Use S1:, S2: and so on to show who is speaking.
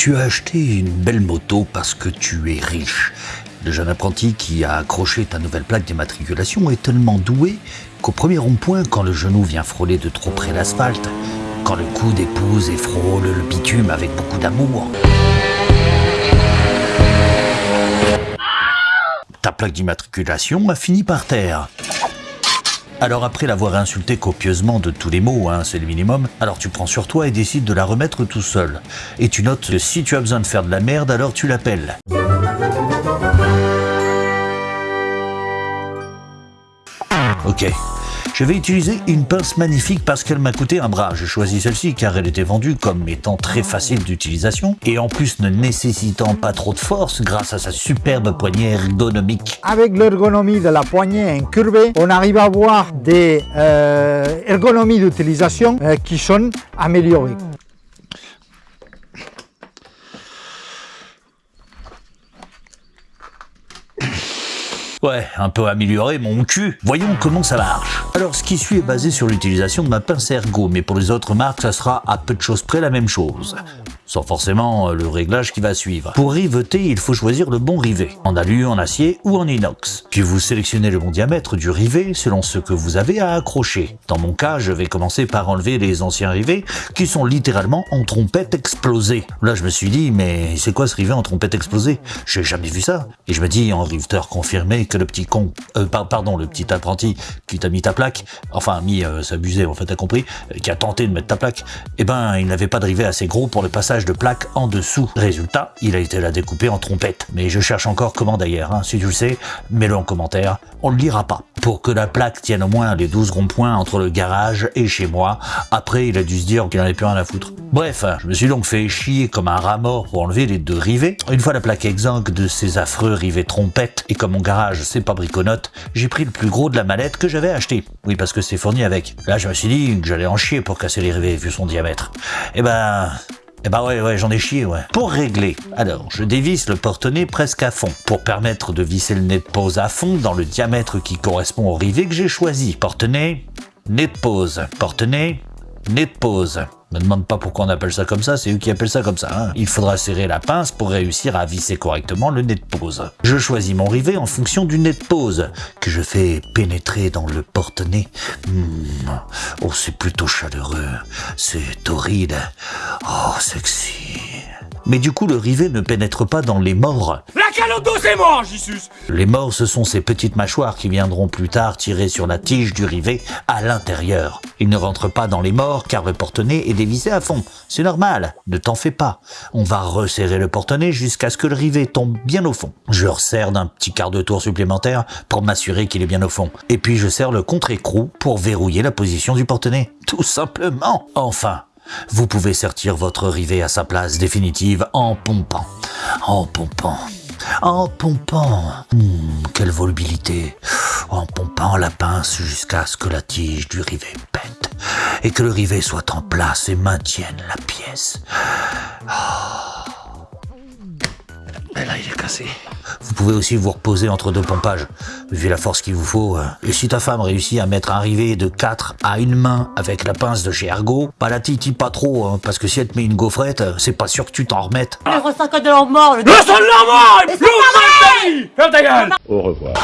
S1: Tu as acheté une belle moto parce que tu es riche. Le jeune apprenti qui a accroché ta nouvelle plaque d'immatriculation est tellement doué qu'au premier rond-point, quand le genou vient frôler de trop près l'asphalte, quand le coude épouse et frôle le bitume avec beaucoup d'amour, ta plaque d'immatriculation a fini par terre. Alors après l'avoir insulté copieusement de tous les mots, hein, c'est le minimum, alors tu prends sur toi et décides de la remettre tout seul. Et tu notes que si tu as besoin de faire de la merde, alors tu l'appelles. Ok. Je vais utiliser une pince magnifique parce qu'elle m'a coûté un bras. J'ai choisi celle-ci car elle était vendue comme étant très facile d'utilisation et en plus ne nécessitant pas trop de force grâce à sa superbe poignée ergonomique.
S2: Avec l'ergonomie de la poignée incurvée, on arrive à avoir des euh, ergonomies d'utilisation euh, qui sont améliorées.
S1: Ouais, un peu amélioré mon cul. Voyons comment ça marche. Alors ce qui suit est basé sur l'utilisation de ma pince ergo, mais pour les autres marques, ça sera à peu de choses près la même chose sans forcément euh, le réglage qui va suivre. Pour riveter, il faut choisir le bon rivet, en alu, en acier ou en inox. Puis vous sélectionnez le bon diamètre du rivet selon ce que vous avez à accrocher. Dans mon cas, je vais commencer par enlever les anciens rivets qui sont littéralement en trompette explosée. Là, je me suis dit, mais c'est quoi ce rivet en trompette explosée? J'ai jamais vu ça. Et je me dis, en riveteur confirmé, que le petit con, euh, pardon, le petit apprenti qui t'a mis ta plaque, enfin mis, euh, s'abuser, en fait, t'as compris, euh, qui a tenté de mettre ta plaque, eh ben, il n'avait pas de rivet assez gros pour le passage de plaque en dessous. Résultat, il a été la découpé en trompette. Mais je cherche encore comment d'ailleurs, hein. si tu le sais, mets-le en commentaire, on ne le lira pas. Pour que la plaque tienne au moins les 12 ronds-points entre le garage et chez moi, après il a dû se dire qu'il n'en avait plus rien à foutre. Bref, je me suis donc fait chier comme un rat mort pour enlever les deux rivets. Une fois la plaque exsangue de ces affreux rivets trompettes, et comme mon garage c'est pas briconote, j'ai pris le plus gros de la mallette que j'avais acheté. Oui, parce que c'est fourni avec. Là, je me suis dit que j'allais en chier pour casser les rivets vu son diamètre. Eh ben, eh bah ouais, ouais, j'en ai chié, ouais. Pour régler, alors, je dévisse le porte-nez presque à fond, pour permettre de visser le nez de pose à fond dans le diamètre qui correspond au rivet que j'ai choisi. Porte-nez, nez de pose. Porte-nez, nez de pose. Me demande pas pourquoi on appelle ça comme ça, c'est eux qui appellent ça comme ça. Hein. Il faudra serrer la pince pour réussir à visser correctement le nez de pose. Je choisis mon rivet en fonction du nez de pose, que je fais pénétrer dans le porte-nez. Hmm. Oh, c'est plutôt chaleureux. C'est torride. Oh, sexy. Mais du coup, le rivet ne pénètre pas dans les morts. Les morts, ce sont ces petites mâchoires qui viendront plus tard tirer sur la tige du rivet à l'intérieur. Il ne rentre pas dans les morts car le porte-nez est dévissé à fond. C'est normal, ne t'en fais pas. On va resserrer le porte-nez jusqu'à ce que le rivet tombe bien au fond. Je resserre d'un petit quart de tour supplémentaire pour m'assurer qu'il est bien au fond. Et puis je serre le contre-écrou pour verrouiller la position du porte-nez. Tout simplement. Enfin, vous pouvez sortir votre rivet à sa place définitive en pompant. En pompant. En pompant. Hmm, quelle volubilité. En pompant la pince jusqu'à ce que la tige du rivet pète et que le rivet soit en place et maintienne la pièce. Oh. Là, il est cassé. Vous pouvez aussi vous reposer entre deux pompages, vu la force qu'il vous faut. Euh. Et si ta femme réussit à mettre un rivet de 4 à une main avec la pince de chez Ergo, pas la titi pas trop, hein, parce que si elle te met une gaufrette, c'est pas sûr que tu t'en remettes.
S3: Le ressort de leur mort, le... Le sang de mort Ferme ta gueule Au revoir.